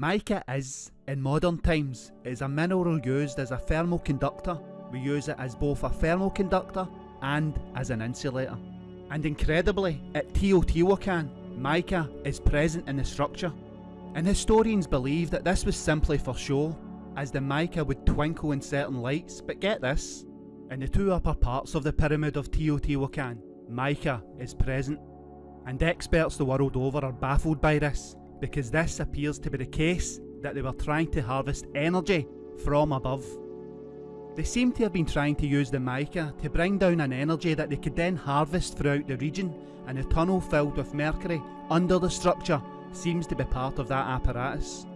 Mica is, in modern times, is a mineral used as a thermal conductor. We use it as both a thermal conductor and as an insulator. And incredibly, at Teotihuacan, mica is present in the structure. And historians believe that this was simply for show, as the mica would twinkle in certain lights, but get this, in the two upper parts of the pyramid of Teotihuacan, mica is present. And experts the world over are baffled by this, because this appears to be the case that they were trying to harvest energy from above. They seem to have been trying to use the mica to bring down an energy that they could then harvest throughout the region and a tunnel filled with mercury under the structure seems to be part of that apparatus.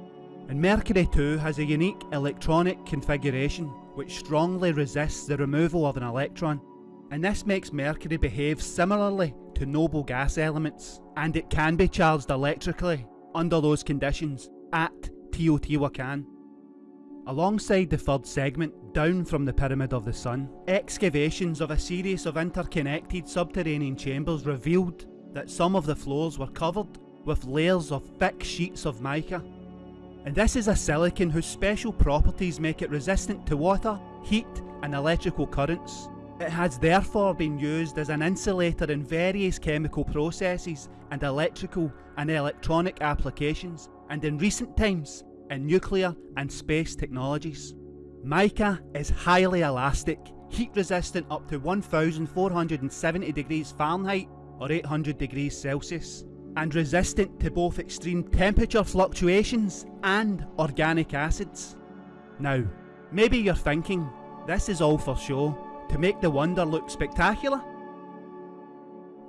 And Mercury too has a unique electronic configuration which strongly resists the removal of an electron and this makes Mercury behave similarly to noble gas elements and it can be charged electrically under those conditions at Teotihuacan. Alongside the third segment, down from the Pyramid of the Sun, excavations of a series of interconnected subterranean chambers revealed that some of the floors were covered with layers of thick sheets of mica. And this is a silicon whose special properties make it resistant to water, heat and electrical currents. It has therefore been used as an insulator in various chemical processes and electrical and electronic applications, and in recent times in nuclear and space technologies. Mica is highly elastic, heat resistant up to 1470 degrees Fahrenheit or 800 degrees Celsius, and resistant to both extreme temperature fluctuations and organic acids. Now, maybe you're thinking, this is all for show, to make the wonder look spectacular?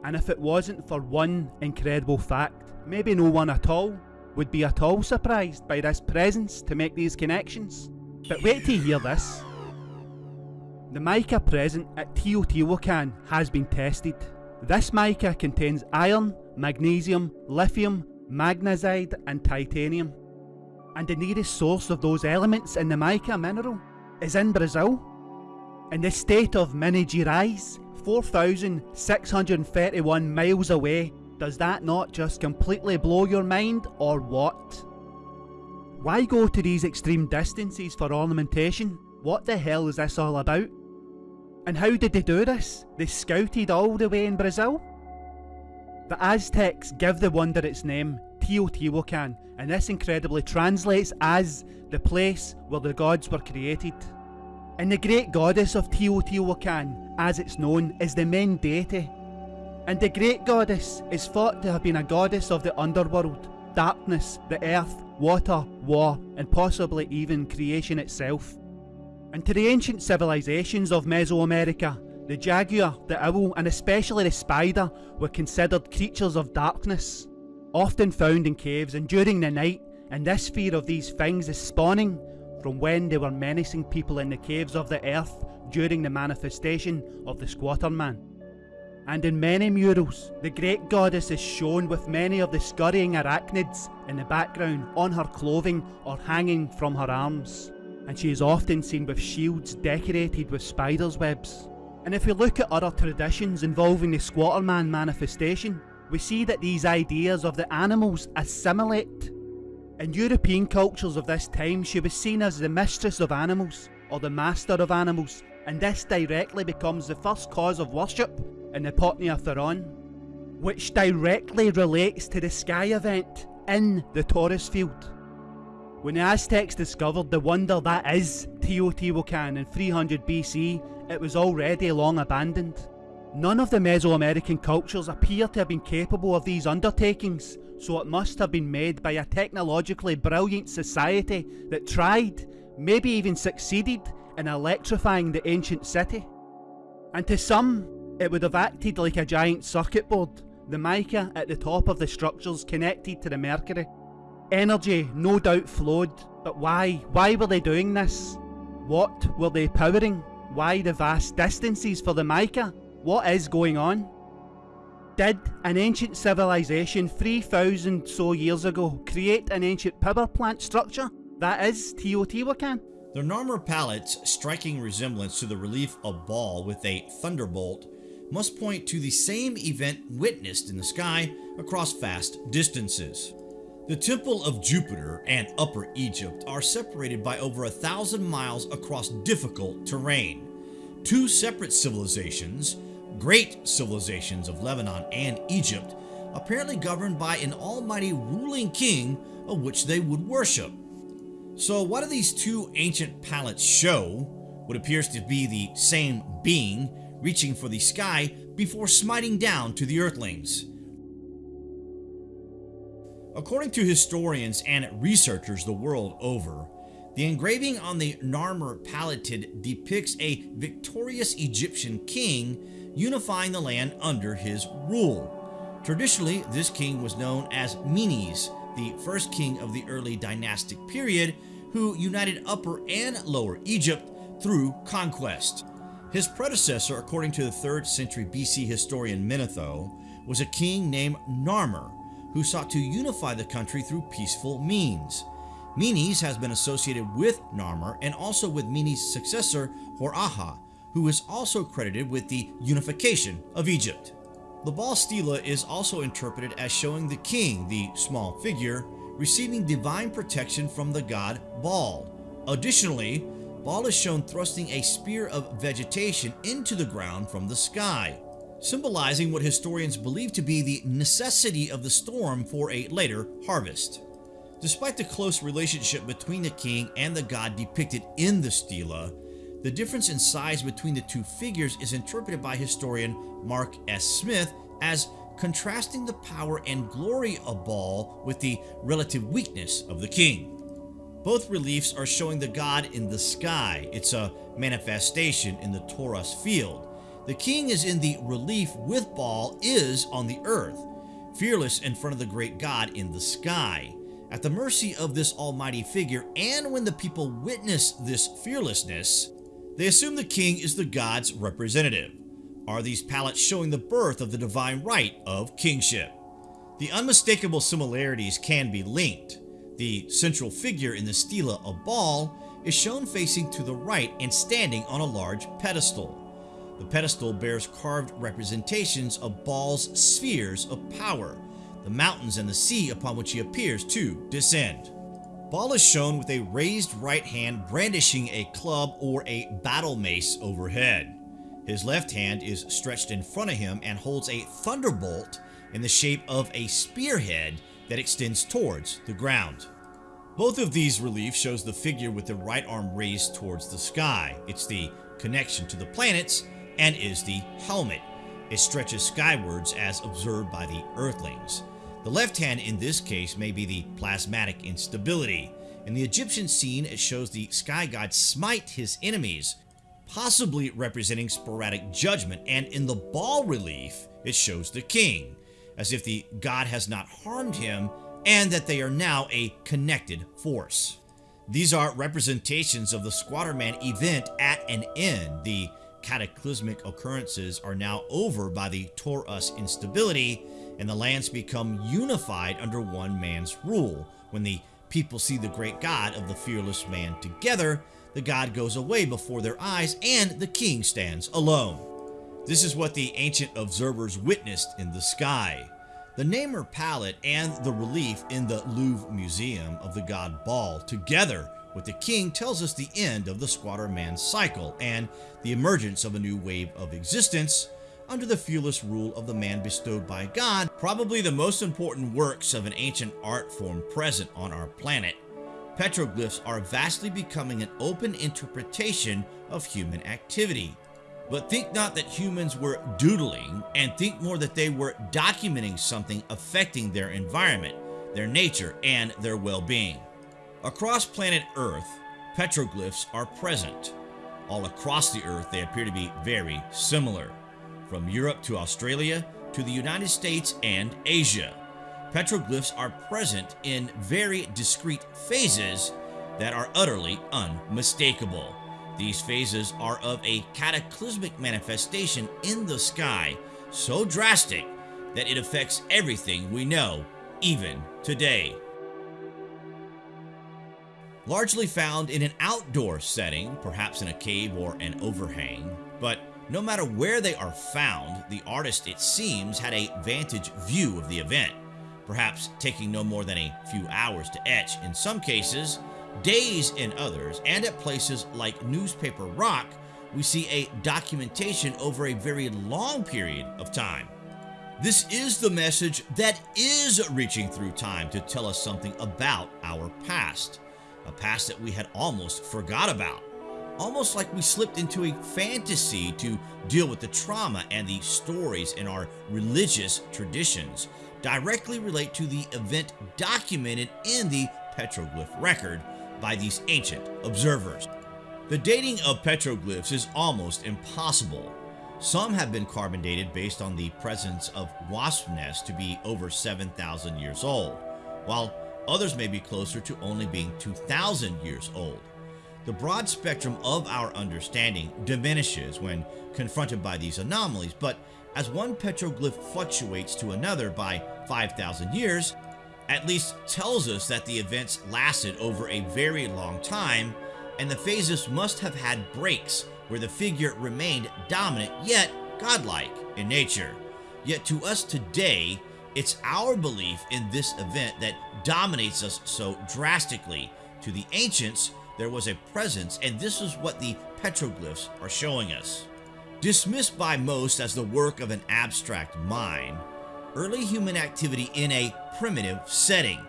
And if it wasn't for one incredible fact, maybe no one at all would be at all surprised by this presence to make these connections. But wait to hear this. The mica present at Teotihuacan has been tested. This mica contains iron, magnesium, lithium, magnesite and titanium. And the nearest source of those elements in the mica mineral is in Brazil. In the state of Minas Gerais, 4,631 miles away does that not just completely blow your mind, or what? Why go to these extreme distances for ornamentation? What the hell is this all about? And how did they do this? They scouted all the way in Brazil? The Aztecs give the wonder its name, Teotihuacan, and this incredibly translates as the place where the gods were created. And the great goddess of Teotihuacan, as it's known, is the main deity and the great goddess is thought to have been a goddess of the underworld, darkness, the earth, water, war, and possibly even creation itself. And to the ancient civilizations of Mesoamerica, the jaguar, the owl, and especially the spider were considered creatures of darkness, often found in caves and during the night, and this fear of these things is spawning from when they were menacing people in the caves of the earth during the manifestation of the squatter man and in many murals, the great goddess is shown with many of the scurrying arachnids in the background on her clothing or hanging from her arms. And she is often seen with shields decorated with spiders' webs. And if we look at other traditions involving the Squatterman manifestation, we see that these ideas of the animals assimilate. In European cultures of this time, she was seen as the mistress of animals, or the master of animals, and this directly becomes the first cause of worship in the Potnia Theron, which directly relates to the sky event in the torus field. When the Aztecs discovered the wonder that is Teotihuacan in 300 BC, it was already long abandoned. None of the Mesoamerican cultures appear to have been capable of these undertakings, so it must have been made by a technologically brilliant society that tried, maybe even succeeded, in electrifying the ancient city. And to some, it would have acted like a giant circuit board, the mica at the top of the structures connected to the mercury. Energy no doubt flowed, but why? Why were they doing this? What were they powering? Why the vast distances for the mica? What is going on? Did an ancient civilization 3000 so years ago create an ancient power plant structure? That is Teotihuacan. The Narmer palettes striking resemblance to the relief of Baal with a thunderbolt must point to the same event witnessed in the sky across vast distances. The Temple of Jupiter and Upper Egypt are separated by over a thousand miles across difficult terrain. Two separate civilizations, great civilizations of Lebanon and Egypt, apparently governed by an almighty ruling king of which they would worship. So what do these two ancient palettes show? What appears to be the same being reaching for the sky before smiting down to the earthlings. According to historians and researchers the world over, the engraving on the Narmer Palette depicts a victorious Egyptian king unifying the land under his rule. Traditionally, this king was known as Menes, the first king of the early dynastic period who united Upper and Lower Egypt through conquest. His predecessor, according to the 3rd century BC historian Manetho, was a king named Narmer, who sought to unify the country through peaceful means. Menes has been associated with Narmer and also with Menes' successor Hor-Aha, who is also credited with the unification of Egypt. The Baal stela is also interpreted as showing the king, the small figure, receiving divine protection from the god Baal. Additionally, Baal is shown thrusting a spear of vegetation into the ground from the sky symbolizing what historians believe to be the necessity of the storm for a later harvest. Despite the close relationship between the king and the god depicted in the stela, the difference in size between the two figures is interpreted by historian Mark S. Smith as contrasting the power and glory of Baal with the relative weakness of the king. Both reliefs are showing the god in the sky. It's a manifestation in the torus field. The king is in the relief with Baal is on the earth, fearless in front of the great God in the sky, at the mercy of this almighty figure, and when the people witness this fearlessness, they assume the king is the God's representative. Are these palettes showing the birth of the divine right of kingship? The unmistakable similarities can be linked. The central figure in the stela of Baal is shown facing to the right and standing on a large pedestal. The pedestal bears carved representations of Baal's spheres of power, the mountains and the sea upon which he appears to descend. Baal is shown with a raised right hand brandishing a club or a battle mace overhead. His left hand is stretched in front of him and holds a thunderbolt in the shape of a spearhead that extends towards the ground. Both of these reliefs shows the figure with the right arm raised towards the sky. It's the connection to the planets and is the helmet. It stretches skywards as observed by the Earthlings. The left hand in this case may be the plasmatic instability. In the Egyptian scene, it shows the sky god smite his enemies, possibly representing sporadic judgment, and in the Baal relief, it shows the king, as if the god has not harmed him and that they are now a connected force. These are representations of the Squatterman event at an end, the cataclysmic occurrences are now over by the Torus instability, and the lands become unified under one man's rule. When the people see the great God of the fearless man together, the God goes away before their eyes, and the king stands alone. This is what the ancient observers witnessed in the sky. The Narmer palette and the relief in the Louvre Museum of the god Baal together with the king tells us the end of the squatter man cycle and the emergence of a new wave of existence under the fearless rule of the man bestowed by God, probably the most important works of an ancient art form present on our planet. Petroglyphs are vastly becoming an open interpretation of human activity. But think not that humans were doodling, and think more that they were documenting something affecting their environment, their nature, and their well-being. Across planet Earth, petroglyphs are present. All across the Earth, they appear to be very similar, from Europe to Australia to the United States and Asia. Petroglyphs are present in very discrete phases that are utterly unmistakable. These phases are of a cataclysmic manifestation in the sky, so drastic that it affects everything we know, even today largely found in an outdoor setting, perhaps in a cave or an overhang, but no matter where they are found, the artist, it seems, had a vantage view of the event. perhaps taking no more than a few hours to etch in some cases, days in others, and at places like Newspaper Rock, we see a documentation over a very long period of time. This is the message that is reaching through time to tell us something about our past, a past that we had almost forgot about. Almost like we slipped into a fantasy to deal with the trauma and the stories in our religious traditions directly relate to the event documented in the petroglyph record by these ancient observers. The dating of petroglyphs is almost impossible. Some have been carbon dated based on the presence of wasp nests to be over 7,000 years old, while others may be closer to only being 2,000 years old. The broad spectrum of our understanding diminishes when confronted by these anomalies, but as one petroglyph fluctuates to another by 5,000 years, at least tells us that the events lasted over a very long time and the phases must have had breaks where the figure remained dominant yet godlike in nature. Yet to us today, it's our belief in this event that dominates us so drastically. To the ancients, there was a presence and this is what the petroglyphs are showing us. Dismissed by most as the work of an abstract mind, early human activity in a primitive setting.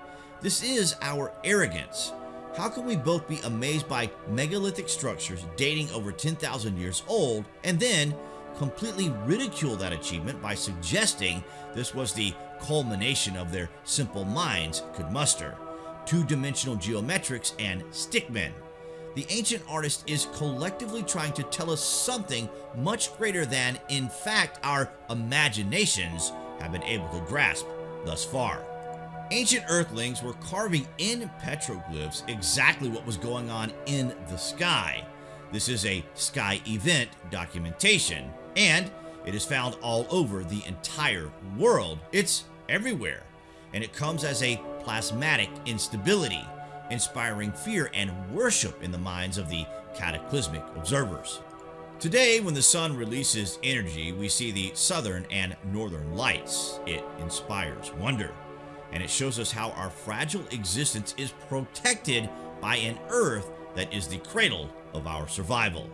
This is our arrogance. How can we both be amazed by megalithic structures dating over 10,000 years old and then completely ridicule that achievement by suggesting this was the culmination of their simple minds could muster? Two-dimensional geometrics and stickmen. The ancient artist is collectively trying to tell us something much greater than, in fact, our imaginations have been able to grasp thus far. Ancient Earthlings were carving in petroglyphs exactly what was going on in the sky. This is a sky event documentation, and it is found all over the entire world. It's everywhere, and it comes as a plasmatic instability, inspiring fear and worship in the minds of the cataclysmic observers. Today, when the sun releases energy, we see the southern and northern lights. It inspires wonder, and it shows us how our fragile existence is protected by an earth that is the cradle of our survival.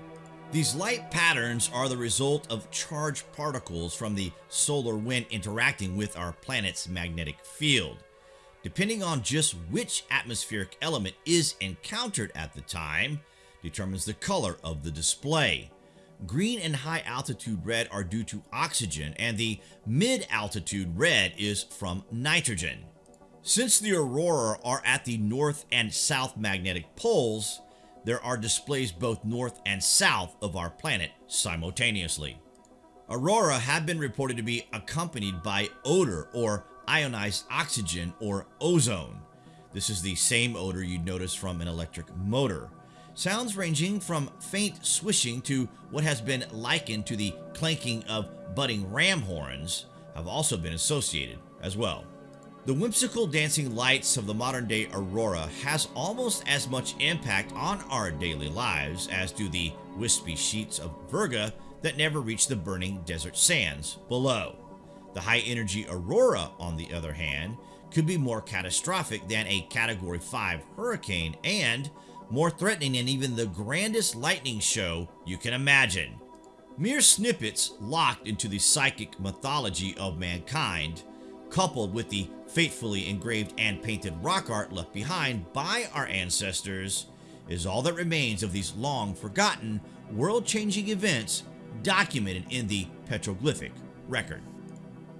These light patterns are the result of charged particles from the solar wind interacting with our planet's magnetic field. Depending on just which atmospheric element is encountered at the time, determines the color of the display. Green and high altitude red are due to oxygen and the mid altitude red is from nitrogen. Since the aurora are at the north and south magnetic poles, there are displays both north and south of our planet simultaneously. Aurora have been reported to be accompanied by odor or ionized oxygen or ozone. This is the same odor you'd notice from an electric motor. Sounds ranging from faint swishing to what has been likened to the clanking of budding ram horns have also been associated as well. The whimsical dancing lights of the modern day aurora has almost as much impact on our daily lives as do the wispy sheets of Virga that never reach the burning desert sands below. The high energy aurora, on the other hand, could be more catastrophic than a category 5 hurricane and more threatening than even the grandest lightning show you can imagine. Mere snippets locked into the psychic mythology of mankind, coupled with the faithfully engraved and painted rock art left behind by our ancestors, is all that remains of these long forgotten, world-changing events documented in the petroglyphic record.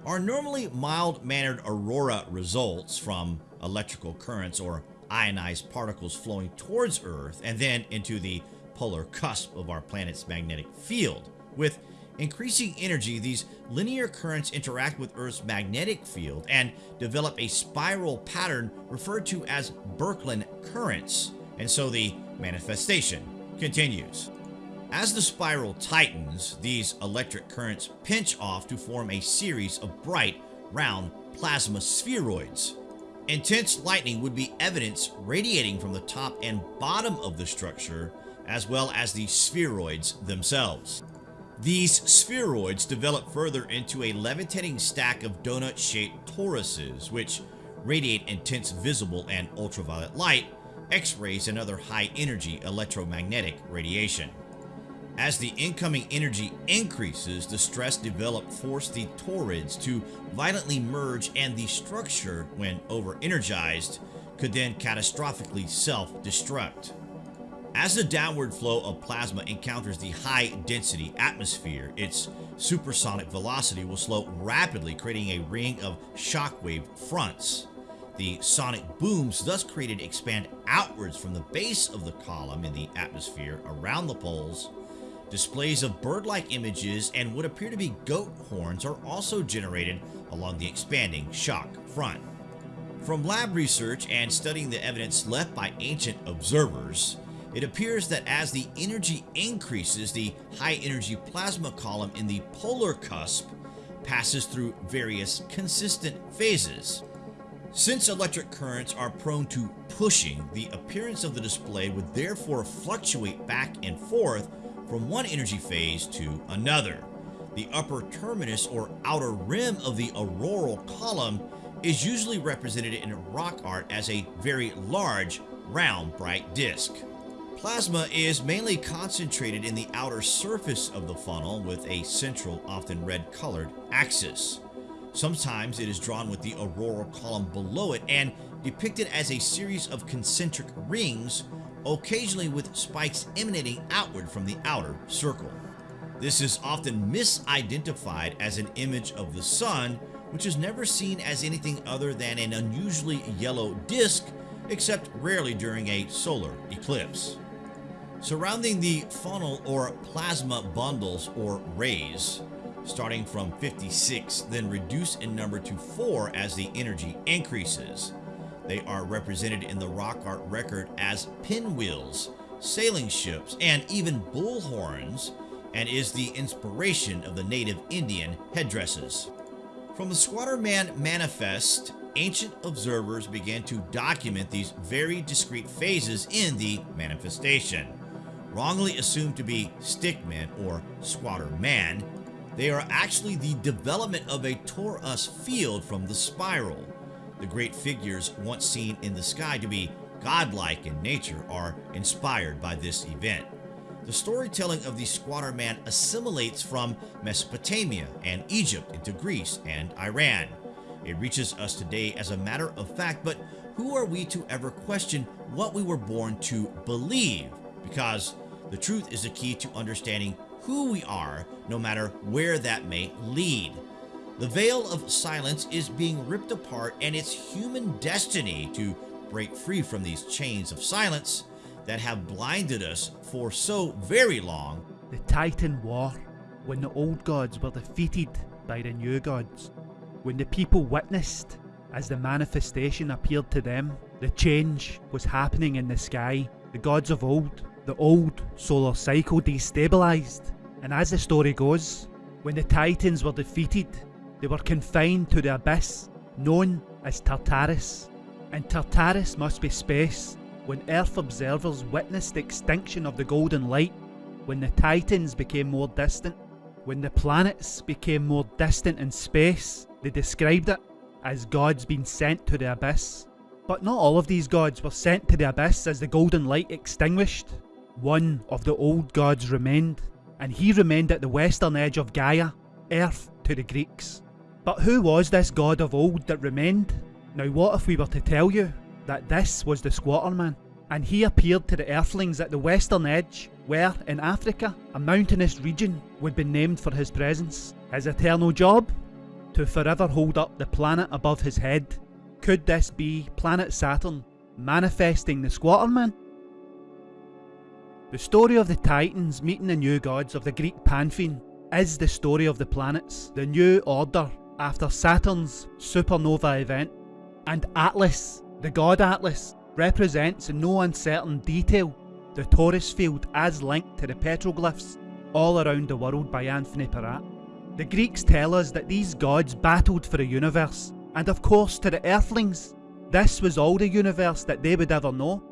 Our normally mild-mannered aurora results from electrical currents or ionized particles flowing towards Earth and then into the polar cusp of our planet's magnetic field. With increasing energy, these linear currents interact with Earth's magnetic field and develop a spiral pattern referred to as Birkeland currents, and so the manifestation continues. As the spiral tightens, these electric currents pinch off to form a series of bright, round plasma spheroids. Intense lightning would be evidence radiating from the top and bottom of the structure, as well as the spheroids themselves. These spheroids develop further into a levitating stack of donut-shaped toruses, which radiate intense visible and ultraviolet light, X-rays, and other high-energy electromagnetic radiation. As the incoming energy increases, the stress developed force the toroids to violently merge and the structure, when over-energized, could then catastrophically self-destruct. As the downward flow of plasma encounters the high-density atmosphere, its supersonic velocity will slow rapidly, creating a ring of shockwave fronts. The sonic booms thus created expand outwards from the base of the column in the atmosphere around the poles. Displays of bird-like images and what appear to be goat horns are also generated along the expanding shock front. From lab research and studying the evidence left by ancient observers, it appears that as the energy increases, the high energy plasma column in the polar cusp passes through various consistent phases. Since electric currents are prone to pushing, the appearance of the display would therefore fluctuate back and forth from one energy phase to another. The upper terminus or outer rim of the auroral column is usually represented in rock art as a very large, round, bright disk. Plasma is mainly concentrated in the outer surface of the funnel with a central, often red colored axis. Sometimes it is drawn with the auroral column below it and depicted as a series of concentric rings, occasionally with spikes emanating outward from the outer circle. This is often misidentified as an image of the sun, which is never seen as anything other than an unusually yellow disk, except rarely during a solar eclipse. Surrounding the funnel or plasma bundles or rays, starting from 56, then reduce in number to 4 as the energy increases. They are represented in the rock art record as pinwheels, sailing ships, and even bullhorns, and is the inspiration of the native Indian headdresses. From the Squatter Man Manifest, ancient observers began to document these very discrete phases in the manifestation wrongly assumed to be stickmen or squatter man, they are actually the development of a torus field from the spiral. The great figures once seen in the sky to be godlike in nature are inspired by this event. The storytelling of the squatter man assimilates from Mesopotamia and Egypt into Greece and Iran. It reaches us today as a matter of fact, but who are we to ever question what we were born to believe? Because the truth is the key to understanding who we are, no matter where that may lead. The veil of silence is being ripped apart and it's human destiny to break free from these chains of silence that have blinded us for so very long. The Titan War, when the old gods were defeated by the new gods, when the people witnessed as the manifestation appeared to them, the change was happening in the sky. The gods of old the old solar cycle destabilised, and as the story goes, when the Titans were defeated, they were confined to the abyss known as Tartarus. And Tartarus must be space when Earth observers witnessed the extinction of the golden light, when the Titans became more distant, when the planets became more distant in space, they described it as gods being sent to the abyss. But not all of these gods were sent to the abyss as the golden light extinguished. One of the old gods remained, and he remained at the western edge of Gaia, Earth to the Greeks. But who was this god of old that remained? Now what if we were to tell you that this was the Squatter Man, and he appeared to the Earthlings at the western edge, where, in Africa, a mountainous region would be named for his presence. His eternal job? To forever hold up the planet above his head. Could this be planet Saturn manifesting the Squatter Man? The story of the Titans meeting the new gods of the Greek pantheon is the story of the planets, the new order after Saturn's supernova event. And Atlas, the god Atlas, represents in no uncertain detail the torus field as linked to the petroglyphs all around the world by Anthony Peratt. The Greeks tell us that these gods battled for the universe, and of course to the Earthlings, this was all the universe that they would ever know.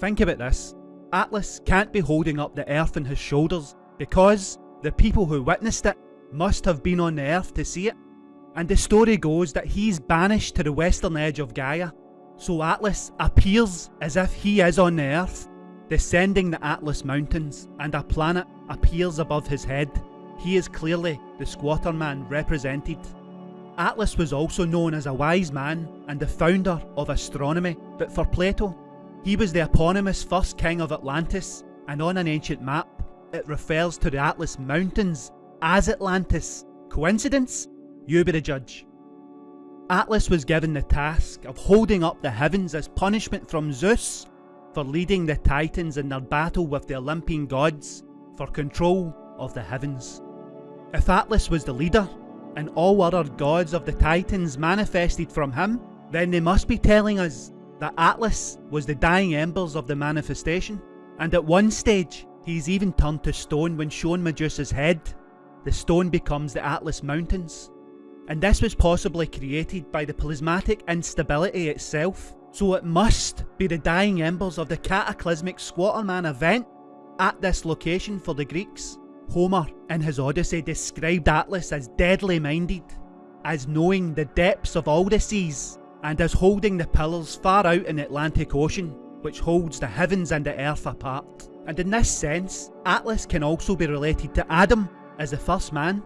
Think about this. Atlas can't be holding up the earth on his shoulders because the people who witnessed it must have been on the earth to see it. And the story goes that he's banished to the western edge of Gaia. So Atlas appears as if he is on the Earth, descending the Atlas Mountains, and a planet appears above his head. He is clearly the Squatter Man represented. Atlas was also known as a wise man and the founder of astronomy, but for Plato, he was the eponymous first king of Atlantis, and on an ancient map, it refers to the Atlas Mountains as Atlantis. Coincidence? You be the judge. Atlas was given the task of holding up the heavens as punishment from Zeus for leading the Titans in their battle with the Olympian gods for control of the heavens. If Atlas was the leader, and all other gods of the Titans manifested from him, then they must be telling us that Atlas was the dying embers of the manifestation, and at one stage he's even turned to stone when shown Medusa's head. The stone becomes the Atlas Mountains. And this was possibly created by the plasmatic instability itself, so it must be the dying embers of the cataclysmic Squatterman event at this location for the Greeks. Homer, in his Odyssey, described Atlas as deadly minded, as knowing the depths of all the seas, and as holding the pillars far out in the Atlantic Ocean, which holds the heavens and the earth apart. And in this sense, Atlas can also be related to Adam as the first man.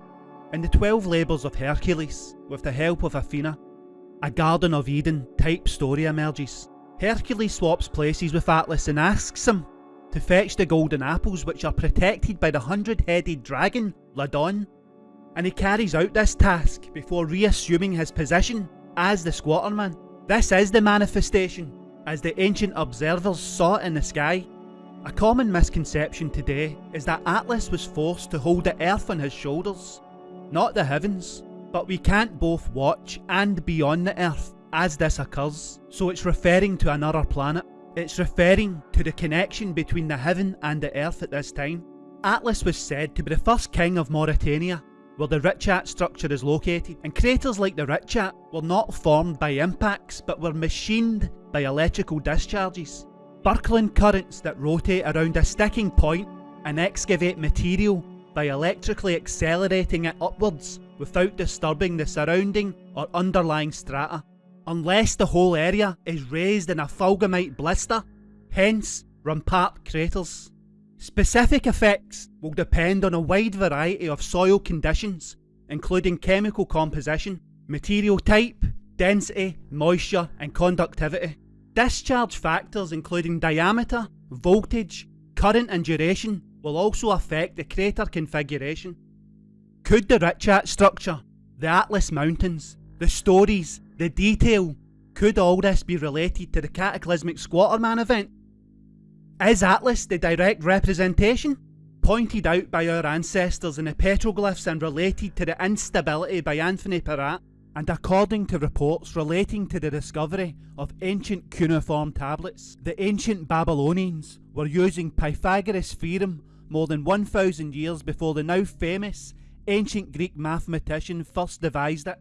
In the 12 labours of Hercules, with the help of Athena, a Garden of Eden type story emerges. Hercules swaps places with Atlas and asks him to fetch the golden apples which are protected by the hundred-headed dragon, Ladon, and he carries out this task before reassuming his position as the Squatterman. This is the manifestation, as the ancient observers saw it in the sky. A common misconception today is that Atlas was forced to hold the earth on his shoulders, not the heavens, but we can't both watch and be on the earth as this occurs, so it's referring to another planet. It's referring to the connection between the heaven and the earth at this time. Atlas was said to be the first king of Mauritania, where the Richat structure is located, and craters like the Richat were not formed by impacts but were machined by electrical discharges. Birkeland currents that rotate around a sticking point and excavate material by electrically accelerating it upwards without disturbing the surrounding or underlying strata unless the whole area is raised in a fulgurite blister, hence rampart craters. Specific effects will depend on a wide variety of soil conditions, including chemical composition, material type, density, moisture and conductivity. Discharge factors including diameter, voltage, current and duration will also affect the crater configuration. Could the Richat structure, the Atlas Mountains, the stories the detail. Could all this be related to the cataclysmic Squatterman event? Is Atlas the direct representation? Pointed out by our ancestors in the petroglyphs and related to the instability by Anthony Peratt, and according to reports relating to the discovery of ancient cuneiform tablets, the ancient Babylonians were using Pythagoras' theorem more than 1000 years before the now famous ancient Greek mathematician first devised it.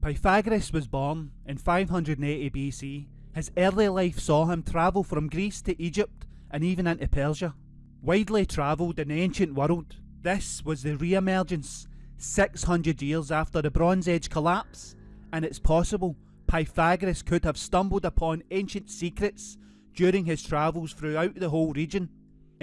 Pythagoras was born in 580 BC. His early life saw him travel from Greece to Egypt and even into Persia. Widely travelled in the ancient world, this was the re-emergence 600 years after the Bronze Age collapse, and it's possible Pythagoras could have stumbled upon ancient secrets during his travels throughout the whole region,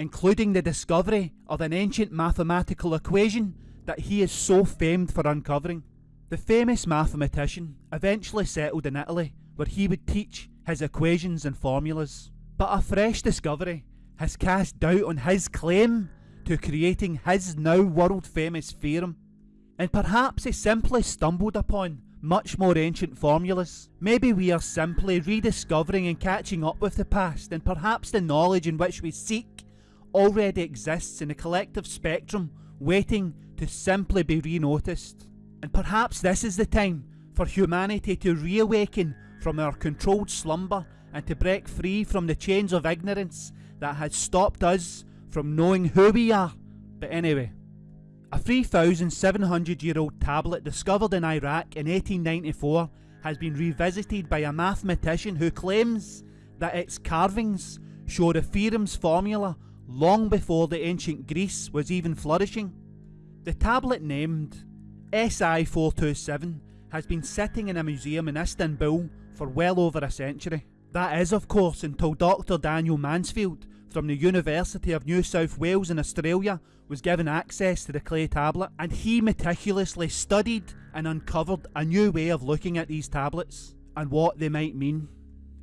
including the discovery of an ancient mathematical equation that he is so famed for uncovering. The famous mathematician eventually settled in Italy where he would teach his equations and formulas. But a fresh discovery has cast doubt on his claim to creating his now world famous theorem. And perhaps he simply stumbled upon much more ancient formulas. Maybe we are simply rediscovering and catching up with the past, and perhaps the knowledge in which we seek already exists in a collective spectrum, waiting to simply be re-noticed. And perhaps this is the time for humanity to reawaken from our controlled slumber and to break free from the chains of ignorance that has stopped us from knowing who we are. But anyway, a 3,700 year old tablet discovered in Iraq in 1894 has been revisited by a mathematician who claims that its carvings show the theorem's formula long before the ancient Greece was even flourishing. The tablet named SI427 has been sitting in a museum in Istanbul for well over a century. That is, of course, until Dr. Daniel Mansfield from the University of New South Wales in Australia was given access to the clay tablet, and he meticulously studied and uncovered a new way of looking at these tablets and what they might mean.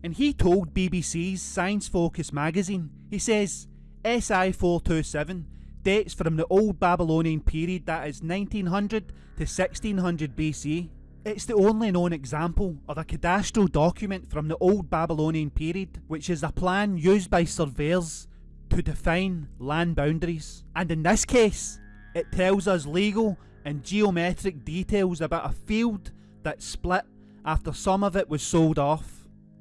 And he told BBC's Science Focus magazine, he says, SI 427 dates from the Old Babylonian period that is 1900 to 1600 BC. It's the only known example of a cadastral document from the Old Babylonian period, which is a plan used by surveyors to define land boundaries. And in this case, it tells us legal and geometric details about a field that split after some of it was sold off.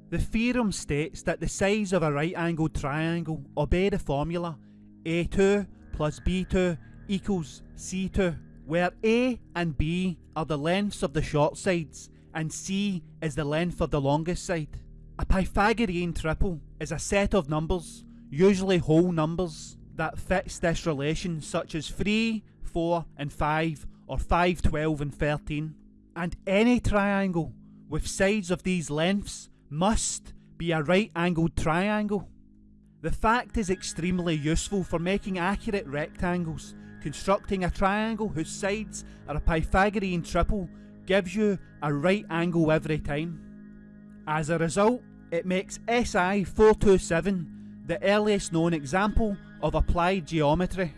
The theorem states that the sides of a right angled triangle obey the formula A2 plus B2 equals C2, where A and B are the lengths of the short sides and C is the length of the longest side. A Pythagorean triple is a set of numbers, usually whole numbers, that fits this relation such as 3, 4 and 5 or 5, 12 and 13. And any triangle with sides of these lengths must be a right angled triangle. The fact is extremely useful for making accurate rectangles. Constructing a triangle whose sides are a Pythagorean triple gives you a right angle every time. As a result, it makes SI 427 the earliest known example of applied geometry.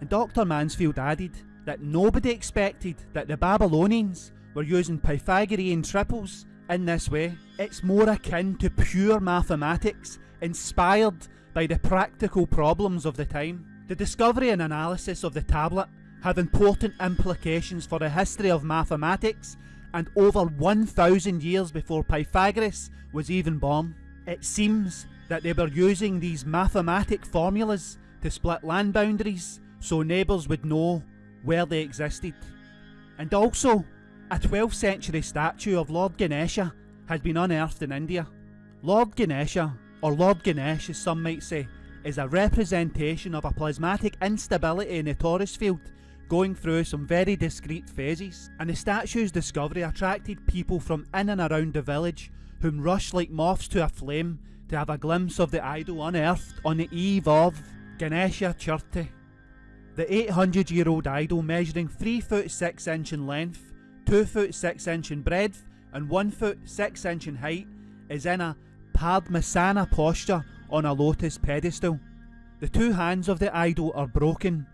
And Dr. Mansfield added that nobody expected that the Babylonians were using Pythagorean triples in this way. It's more akin to pure mathematics inspired by the practical problems of the time. The discovery and analysis of the tablet have important implications for the history of mathematics and over 1000 years before Pythagoras was even born. It seems that they were using these mathematic formulas to split land boundaries so neighbours would know where they existed. And also, a 12th century statue of Lord Ganesha has been unearthed in India. Lord Ganesha or Lord Ganesh as some might say, is a representation of a plasmatic instability in the torus field going through some very discrete phases, and the statue's discovery attracted people from in and around the village whom rushed like moths to a flame to have a glimpse of the idol unearthed on the eve of Ganesha Chaturthi. The 800 year old idol measuring 3 foot 6 inch in length, 2 foot 6 inch in breadth and 1 foot 6 inch in height is in a Padmasana posture on a lotus pedestal. The two hands of the idol are broken.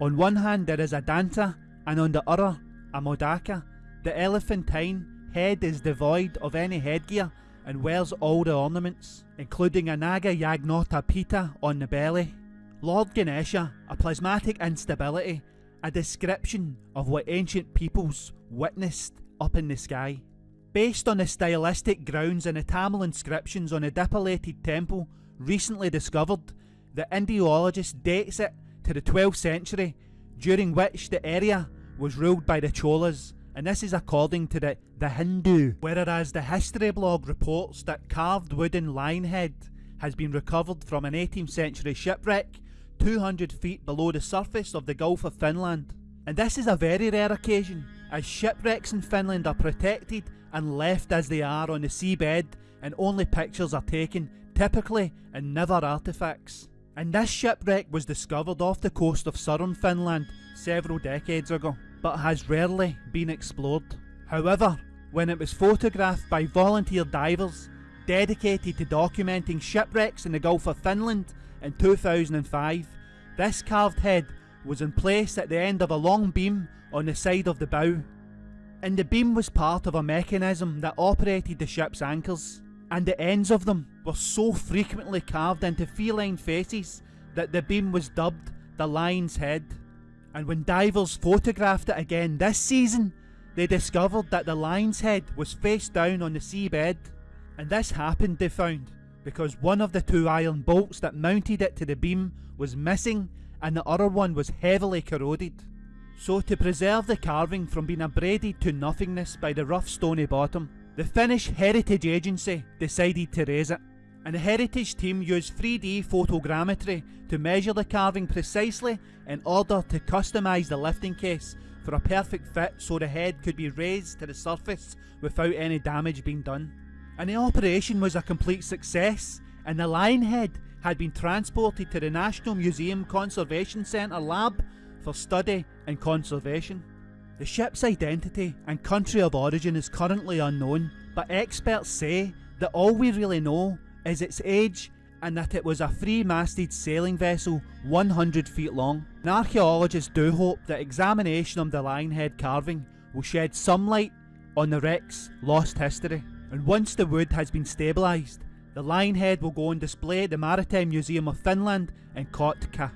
On one hand there is a danta and on the other a modaka. The elephantine head is devoid of any headgear and wears all the ornaments, including a Naga Yagnota Pita on the belly. Lord Ganesha, a plasmatic instability, a description of what ancient peoples witnessed up in the sky. Based on the stylistic grounds and the Tamil inscriptions on a dilapidated temple recently discovered, the Indologist dates it to the 12th century, during which the area was ruled by the Cholas, and this is according to the, the Hindu, whereas the history blog reports that carved wooden lion head has been recovered from an 18th century shipwreck 200 feet below the surface of the Gulf of Finland. And this is a very rare occasion, as shipwrecks in Finland are protected and left as they are on the seabed and only pictures are taken, typically, and never artefacts. And this shipwreck was discovered off the coast of southern Finland several decades ago, but has rarely been explored. However, when it was photographed by volunteer divers dedicated to documenting shipwrecks in the Gulf of Finland in 2005, this carved head was in place at the end of a long beam on the side of the bow and the beam was part of a mechanism that operated the ship's anchors, and the ends of them were so frequently carved into feline faces that the beam was dubbed the lion's head. And when divers photographed it again this season, they discovered that the lion's head was face down on the seabed. And this happened, they found, because one of the two iron bolts that mounted it to the beam was missing and the other one was heavily corroded. So to preserve the carving from being abraded to nothingness by the rough stony bottom, the Finnish Heritage Agency decided to raise it, and the heritage team used 3D photogrammetry to measure the carving precisely in order to customise the lifting case for a perfect fit so the head could be raised to the surface without any damage being done. And the operation was a complete success, and the lion head had been transported to the National Museum Conservation Centre lab for study and conservation. The ship's identity and country of origin is currently unknown, but experts say that all we really know is its age and that it was a three-masted sailing vessel 100 feet long. And archaeologists do hope that examination of the lion head carving will shed some light on the wreck's lost history. And once the wood has been stabilised, the lion head will go on display at the Maritime Museum of Finland in Kotka.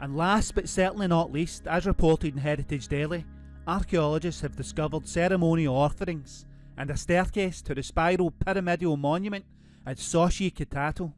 And last but certainly not least, as reported in Heritage Daily, archaeologists have discovered ceremonial offerings and a staircase to the spiral pyramidal monument at Xochicalco.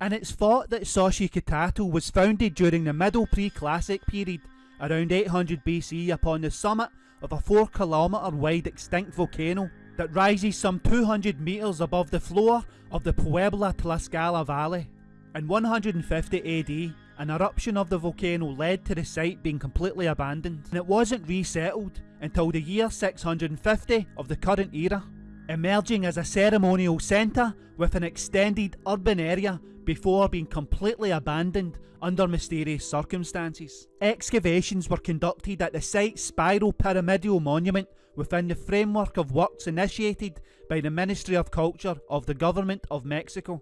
And it's thought that Xochicalco was founded during the Middle Pre-Classic period, around 800 BC upon the summit of a 4 kilometre wide extinct volcano that rises some 200 metres above the floor of the Puebla Tlaxcala Valley. In 150 AD, an eruption of the volcano led to the site being completely abandoned, and it wasn't resettled until the year 650 of the current era, emerging as a ceremonial centre with an extended urban area before being completely abandoned under mysterious circumstances. Excavations were conducted at the site's spiral pyramidal monument within the framework of works initiated by the Ministry of Culture of the Government of Mexico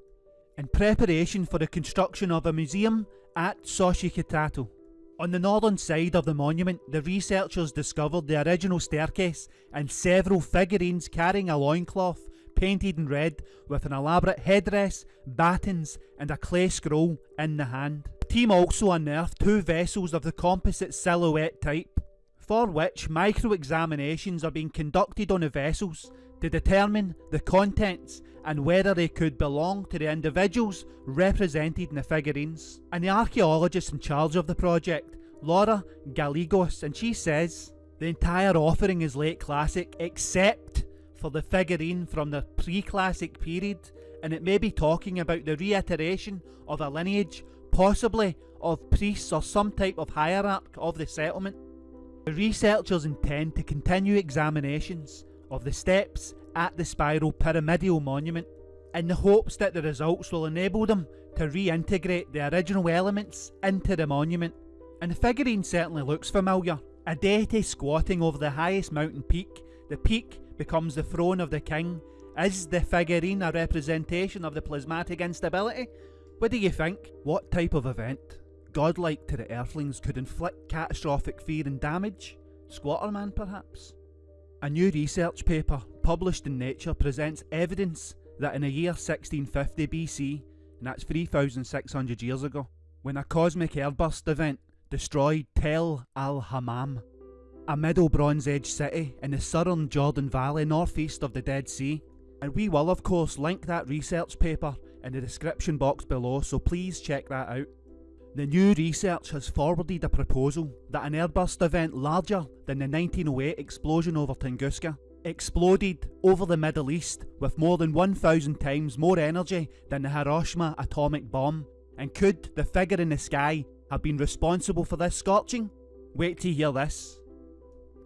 in preparation for the construction of a museum at Xochicalco. On the northern side of the monument, the researchers discovered the original staircase and several figurines carrying a loincloth painted in red with an elaborate headdress, battens and a clay scroll in the hand. The team also unearthed two vessels of the composite silhouette type, for which micro-examinations are being conducted on the vessels to determine the contents and whether they could belong to the individuals represented in the figurines. And the archaeologist in charge of the project, Laura Gallegos, and she says the entire offering is late classic except for the figurine from the pre-classic period and it may be talking about the reiteration of a lineage, possibly of priests or some type of hierarch of the settlement. The researchers intend to continue examinations of the steps at the spiral pyramidal monument in the hopes that the results will enable them to reintegrate the original elements into the monument. And the figurine certainly looks familiar. A deity squatting over the highest mountain peak, the peak becomes the throne of the king. Is the figurine a representation of the plasmatic instability? What do you think? What type of event, godlike to the earthlings, could inflict catastrophic fear and damage? Squatterman perhaps? A new research paper published in Nature presents evidence that in the year 1650 BC, and that's 3600 years ago, when a cosmic airburst event destroyed Tel al Hammam, a Middle Bronze Age city in the southern Jordan Valley northeast of the Dead Sea. And we will of course link that research paper in the description box below so please check that out. The new research has forwarded a proposal that an airburst event larger than the 1908 explosion over Tunguska exploded over the Middle East with more than 1,000 times more energy than the Hiroshima atomic bomb. And could the figure in the sky have been responsible for this scorching? Wait to hear this.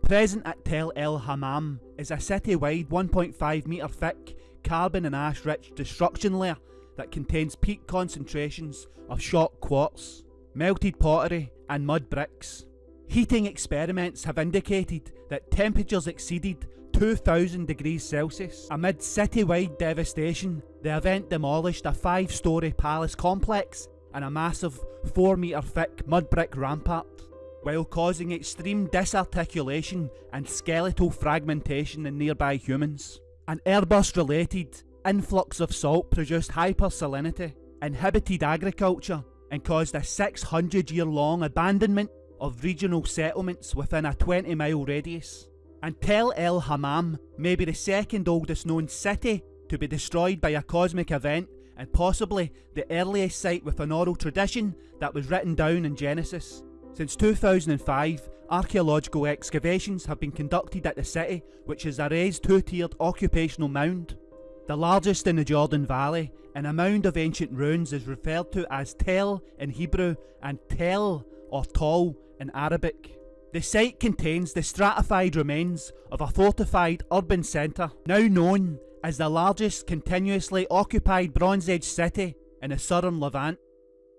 Present at Tel El Hammam is a city-wide 1.5 metre thick carbon and ash rich destruction layer that contains peak concentrations of shock quartz, melted pottery and mud bricks. Heating experiments have indicated that temperatures exceeded 2000 degrees Celsius. Amid city-wide devastation, the event demolished a five-storey palace complex and a massive 4 metre thick mud brick rampart, while causing extreme disarticulation and skeletal fragmentation in nearby humans. An airburst related influx of salt produced hypersalinity, inhibited agriculture, and caused a 600 year long abandonment of regional settlements within a 20 mile radius. And Tel El Hammam may be the second oldest known city to be destroyed by a cosmic event and possibly the earliest site with an oral tradition that was written down in Genesis. Since 2005, archaeological excavations have been conducted at the city, which is a raised two-tiered occupational mound the largest in the Jordan Valley, and a mound of ancient ruins is referred to as Tel in Hebrew and Tel or Tol in Arabic. The site contains the stratified remains of a fortified urban centre, now known as the largest continuously occupied Bronze Age city in the southern Levant.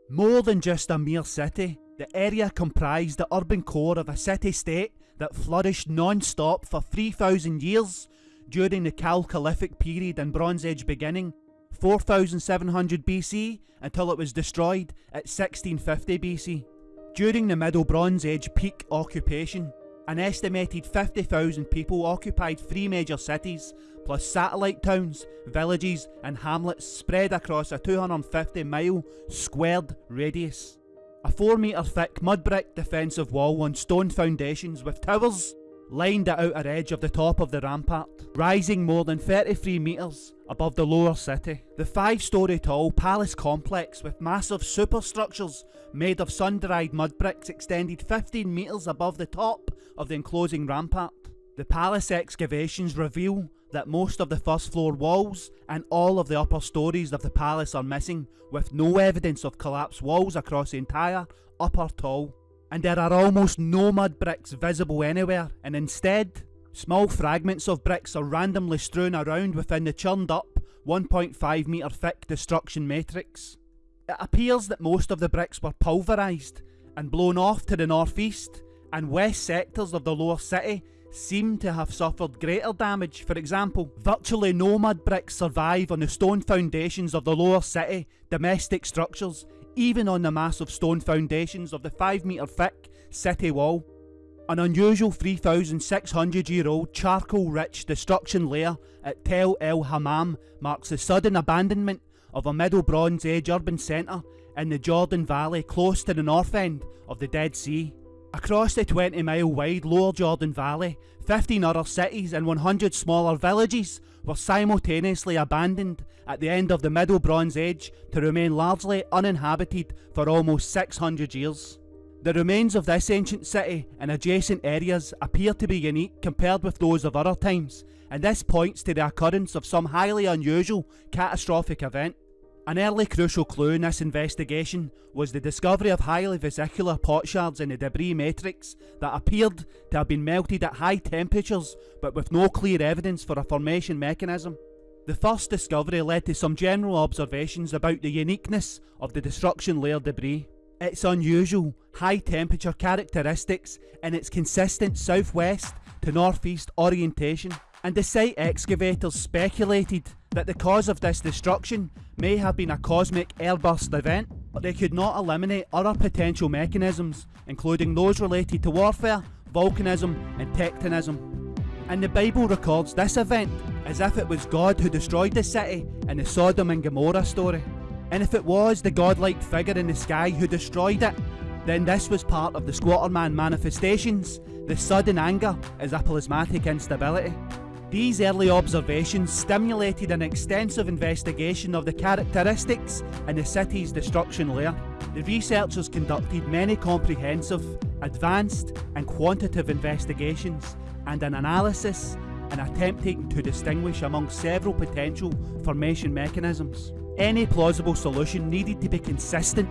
More than just a mere city, the area comprised the urban core of a city-state that flourished non-stop for 3,000 years during the Chalcolithic period and Bronze Age beginning, 4700 BC until it was destroyed at 1650 BC. During the Middle Bronze Age peak occupation, an estimated 50,000 people occupied three major cities, plus satellite towns, villages and hamlets spread across a 250 mile squared radius. A 4 metre thick mud brick defensive wall on stone foundations with towers lined the outer edge of the top of the rampart, rising more than 33 metres above the lower city. The five storey tall palace complex with massive superstructures made of sun-dried mud bricks extended 15 metres above the top of the enclosing rampart. The palace excavations reveal that most of the first floor walls and all of the upper stories of the palace are missing, with no evidence of collapsed walls across the entire upper tall and there are almost no mud bricks visible anywhere, and instead, small fragments of bricks are randomly strewn around within the churned up 1.5 metre thick destruction matrix. It appears that most of the bricks were pulverised and blown off to the northeast, and west sectors of the lower city seem to have suffered greater damage. For example, virtually no mud bricks survive on the stone foundations of the lower city domestic structures, even on the massive stone foundations of the 5 metre thick city wall. An unusual 3,600 year old charcoal rich destruction layer at Tel El Hammam marks the sudden abandonment of a Middle Bronze Age urban centre in the Jordan Valley close to the north end of the Dead Sea. Across the 20 mile wide Lower Jordan Valley, 15 other cities and 100 smaller villages were simultaneously abandoned at the end of the Middle Bronze Age to remain largely uninhabited for almost 600 years. The remains of this ancient city and adjacent areas appear to be unique compared with those of other times, and this points to the occurrence of some highly unusual catastrophic event. An early crucial clue in this investigation was the discovery of highly vesicular potsherds in the debris matrix that appeared to have been melted at high temperatures but with no clear evidence for a formation mechanism. The first discovery led to some general observations about the uniqueness of the destruction layer debris. Its unusual, high temperature characteristics and its consistent southwest to northeast orientation and the site excavators speculated that the cause of this destruction may have been a cosmic airburst event, but they could not eliminate other potential mechanisms, including those related to warfare, volcanism and tectonism. And the Bible records this event as if it was God who destroyed the city in the Sodom and Gomorrah story. And if it was the godlike figure in the sky who destroyed it, then this was part of the Squatterman manifestations. The sudden anger is a plasmatic instability. These early observations stimulated an extensive investigation of the characteristics in the city's destruction layer. The researchers conducted many comprehensive, advanced and quantitative investigations and an analysis in attempting to distinguish among several potential formation mechanisms. Any plausible solution needed to be consistent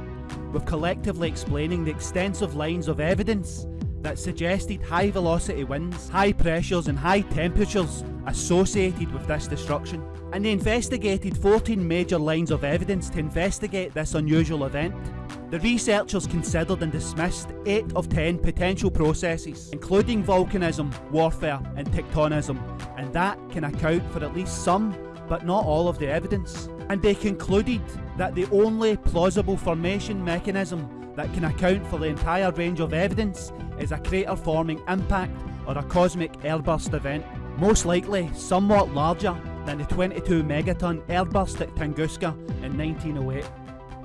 with collectively explaining the extensive lines of evidence that suggested high velocity winds, high pressures and high temperatures associated with this destruction. And they investigated 14 major lines of evidence to investigate this unusual event. The researchers considered and dismissed 8 of 10 potential processes, including volcanism, warfare and tectonism, and that can account for at least some, but not all of the evidence. And they concluded that the only plausible formation mechanism that can account for the entire range of evidence is a crater forming impact or a cosmic airburst event, most likely somewhat larger than the 22 megaton airburst at Tunguska in 1908.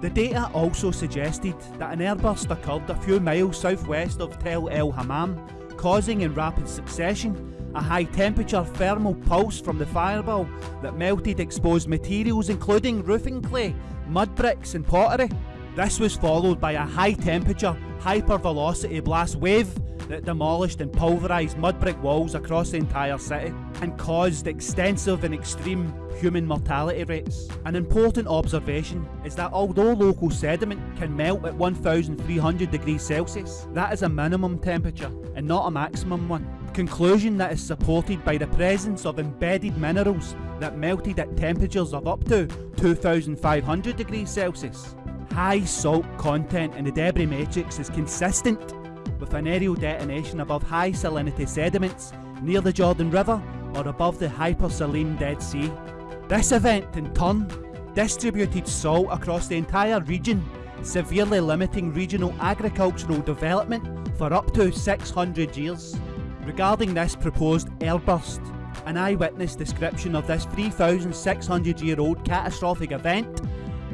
The data also suggested that an airburst occurred a few miles southwest of Tel El Hammam, causing in rapid succession a high temperature thermal pulse from the fireball that melted exposed materials including roofing clay, mud bricks and pottery. This was followed by a high temperature, hypervelocity blast wave that demolished and pulverised mud brick walls across the entire city and caused extensive and extreme human mortality rates. An important observation is that although local sediment can melt at 1300 degrees Celsius, that is a minimum temperature and not a maximum one. Conclusion that is supported by the presence of embedded minerals that melted at temperatures of up to 2500 degrees Celsius. High salt content in the debris matrix is consistent with an aerial detonation above high salinity sediments near the Jordan River or above the hypersaline Dead Sea. This event in turn distributed salt across the entire region, severely limiting regional agricultural development for up to 600 years. Regarding this proposed airburst, an eyewitness description of this 3,600 year old catastrophic event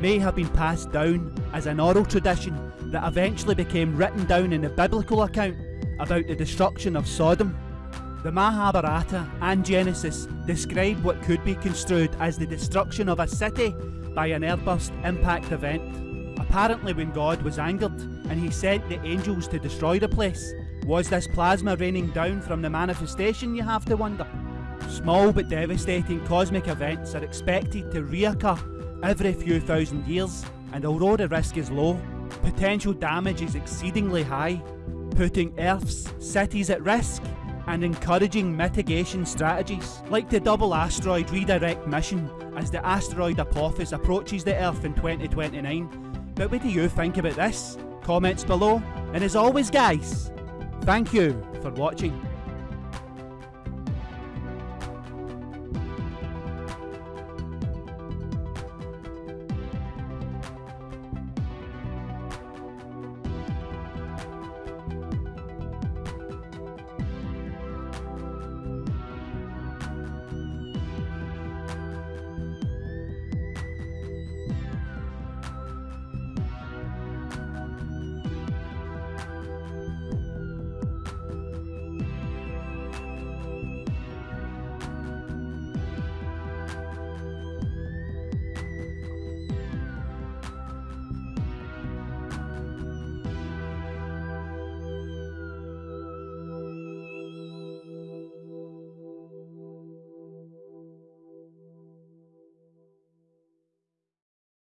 may have been passed down as an oral tradition that eventually became written down in the biblical account about the destruction of Sodom. The Mahabharata and Genesis describe what could be construed as the destruction of a city by an airburst impact event. Apparently when God was angered and he sent the angels to destroy the place, was this plasma raining down from the manifestation you have to wonder? Small but devastating cosmic events are expected to reoccur every few thousand years and although the risk is low, potential damage is exceedingly high, putting Earth's cities at risk and encouraging mitigation strategies, like the double asteroid redirect mission as the asteroid Apophis approaches the Earth in 2029. But what do you think about this? Comments below, and as always guys, thank you for watching.